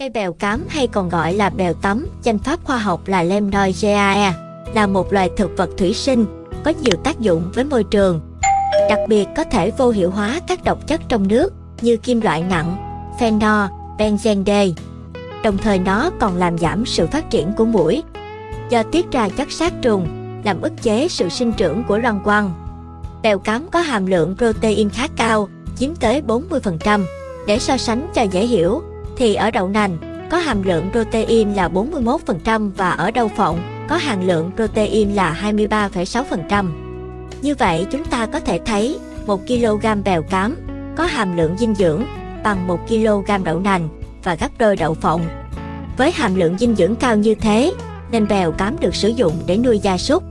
Cây bèo cám hay còn gọi là bèo tắm, danh pháp khoa học là Lemnoideae, là một loài thực vật thủy sinh, có nhiều tác dụng với môi trường. Đặc biệt có thể vô hiệu hóa các độc chất trong nước như kim loại nặng, phenol, benzene D. Đồng thời nó còn làm giảm sự phát triển của mũi do tiết ra chất sát trùng, làm ức chế sự sinh trưởng của loang quăng. Bèo cám có hàm lượng protein khá cao, chiếm tới 40%. Để so sánh cho dễ hiểu, thì ở đậu nành có hàm lượng protein là 41% và ở đậu phộng có hàm lượng protein là 23,6%. Như vậy chúng ta có thể thấy 1 kg bèo cám có hàm lượng dinh dưỡng bằng 1 kg đậu nành và gấp đôi đậu phộng. Với hàm lượng dinh dưỡng cao như thế, nên bèo cám được sử dụng để nuôi gia súc,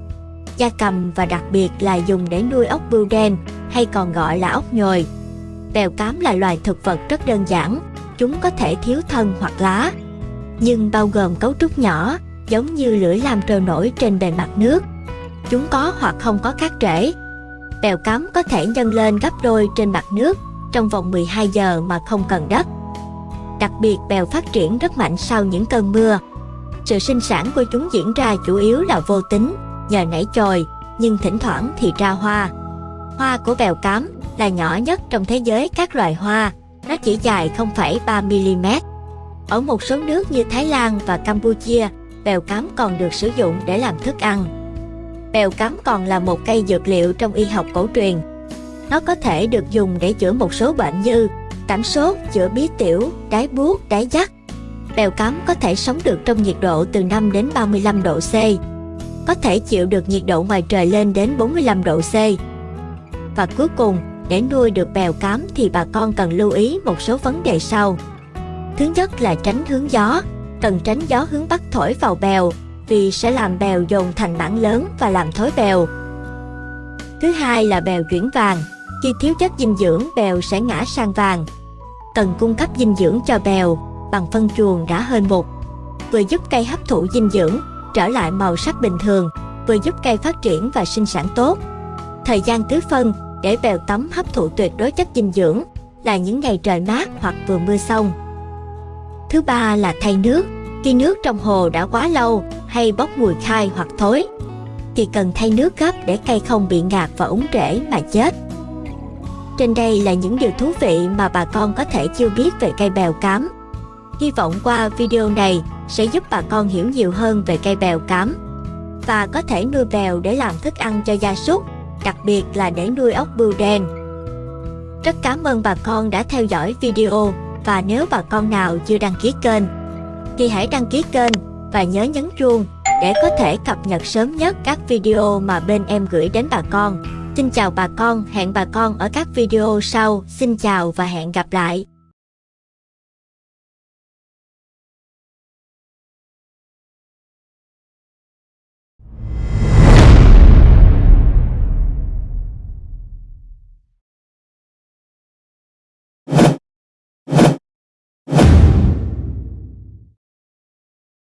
gia cầm và đặc biệt là dùng để nuôi ốc bươu đen hay còn gọi là ốc nhồi. Bèo cám là loài thực vật rất đơn giản, chúng có thể thiếu thân hoặc lá, nhưng bao gồm cấu trúc nhỏ, giống như lưỡi làm trôi nổi trên bề mặt nước. Chúng có hoặc không có các rễ. Bèo cắm có thể nhân lên gấp đôi trên mặt nước trong vòng 12 giờ mà không cần đất. Đặc biệt bèo phát triển rất mạnh sau những cơn mưa. Sự sinh sản của chúng diễn ra chủ yếu là vô tính, nhờ nảy chồi, nhưng thỉnh thoảng thì ra hoa. Hoa của bèo cám là nhỏ nhất trong thế giới các loài hoa, nó chỉ dài 0,3mm. Ở một số nước như Thái Lan và Campuchia, bèo cám còn được sử dụng để làm thức ăn. Bèo cám còn là một cây dược liệu trong y học cổ truyền. Nó có thể được dùng để chữa một số bệnh như cảm sốt, chữa bí tiểu, đái buốt, đái dắt. Bèo cám có thể sống được trong nhiệt độ từ 5 đến 35 độ C. Có thể chịu được nhiệt độ ngoài trời lên đến 45 độ C. Và cuối cùng, để nuôi được bèo cám thì bà con cần lưu ý một số vấn đề sau. Thứ nhất là tránh hướng gió, cần tránh gió hướng bắc thổi vào bèo vì sẽ làm bèo dồn thành mảng lớn và làm thối bèo. Thứ hai là bèo chuyển vàng, khi thiếu chất dinh dưỡng bèo sẽ ngã sang vàng. Cần cung cấp dinh dưỡng cho bèo bằng phân chuồng đã hên mục, vừa giúp cây hấp thụ dinh dưỡng, trở lại màu sắc bình thường, vừa giúp cây phát triển và sinh sản tốt. Thời gian tưới phân để bèo tắm hấp thụ tuyệt đối chất dinh dưỡng là những ngày trời mát hoặc vừa mưa xong. Thứ ba là thay nước. Khi nước trong hồ đã quá lâu hay bốc mùi khai hoặc thối, thì cần thay nước gấp để cây không bị ngạt và úng rễ mà chết. Trên đây là những điều thú vị mà bà con có thể chưa biết về cây bèo cám. Hy vọng qua video này sẽ giúp bà con hiểu nhiều hơn về cây bèo cám và có thể nuôi bèo để làm thức ăn cho gia súc đặc biệt là để nuôi ốc bươu đen. Rất cảm ơn bà con đã theo dõi video và nếu bà con nào chưa đăng ký kênh thì hãy đăng ký kênh và nhớ nhấn chuông để có thể cập nhật sớm nhất các video mà bên em gửi đến bà con. Xin chào bà con, hẹn bà con ở các video sau. Xin chào và hẹn gặp lại.